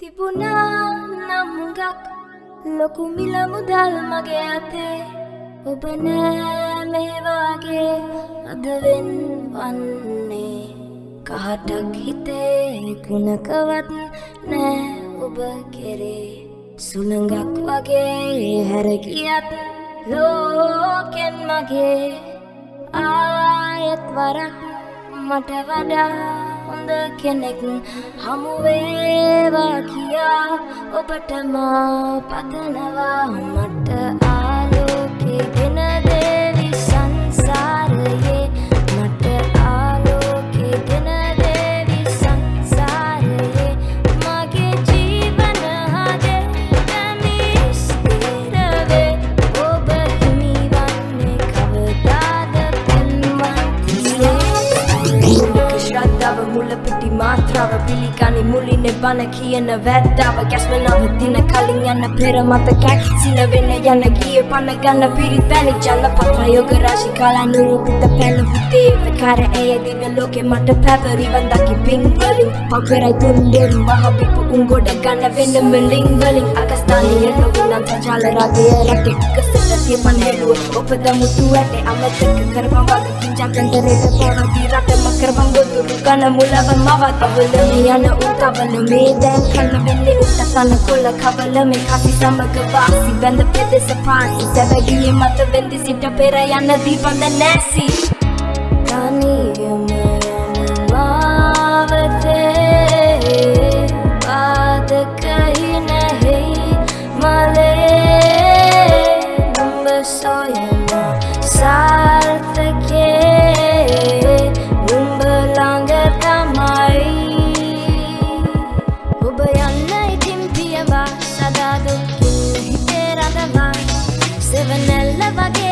තිබුණා නම් හුඟක්. ලොකු මිල මුදල් මගේ අතේ. ඔබ නෑ මේ වගේ අදවෙන් වන්නේ කහටක් හිතේ කුණකවත් නෑ ඔබ කෙරේ. සුළඟක් වගේ හැරගියත් ලෝකෙන් මගේ. ආයත් වරක් මට වඩා හොඳ කෙනෙක් හමුවේවා කියා ඔබටම පතනවා මට. තව පිළිගනි මුලින බන කියන වැත්තාව ගැස්මනව දින කලින් යන්න පෙර මතකැක් සින වෙන යන ගිය පණ ගන්න පිරිතැනි ජල පත්‍රයෝග රාශි කාලා නිරූපිත පැළවුතේ ප්‍රකාර ඇය දින ලෝකෙ මට පැවරිවන් දකි පින්වලින්. පකරයි තුන්ඩෙරු මහපිපු උන් ගොඩ ගන්න වෙන මිලින් වලින් අගස්ථානය නොවනන් සජාල රාගය රැකෙක්කස කසලතිය පන් හෙළුව ඔපද මුතු ඇටේ අමතක කරපන් වගකින් ජකන්දරේට පොරදී රට මකරපන් ගොදුරු කන මුලව මවතවල යන උතවල මේ දැන් කන්න වෙන්නේ උත්තසන කොල්ල කවල මේ කසි සමග වාසි බැඳ පෙදෙස පාසි සැබගියේ මත වෙන්දි සිට පෙර යන දීපන්ද නැසි තනියම යන මාවතේ පාදකහි නැහි මලේ 소유로 설득해 눈부랑을 감아이 우버였네 팀피에 봐 사다도 길을 히테라다 봐 세븐 엘레바게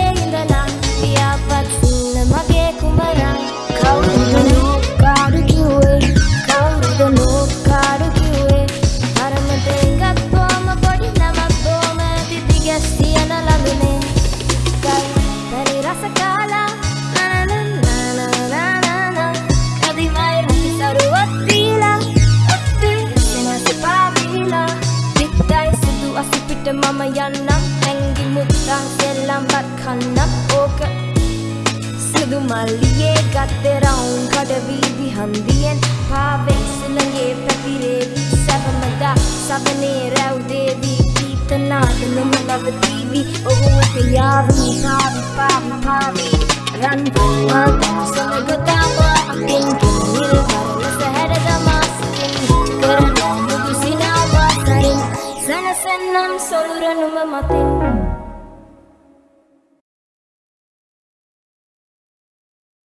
මුත්තන් සෙල්ලම්බත් කන්නත් ඕක. සිදු මල්ලියේ ගත්තේ රවුන් කඩවීදි හන්දියෙන් පාවෙක් සුළඟේ පැතිරේ සැපමදා සබනේ රැව්දේදී ගීත නාදනම නවතීවි ඔහුව පියාවී පාවි පාවි පාවි. රන් පුමා සොලගොතාම අකින් කිනිල් කරන සැහැර ගමා සිතින් කරන මුදුසිනාවා සරින්. සනසන්නම් සොළුරනුම මතින්.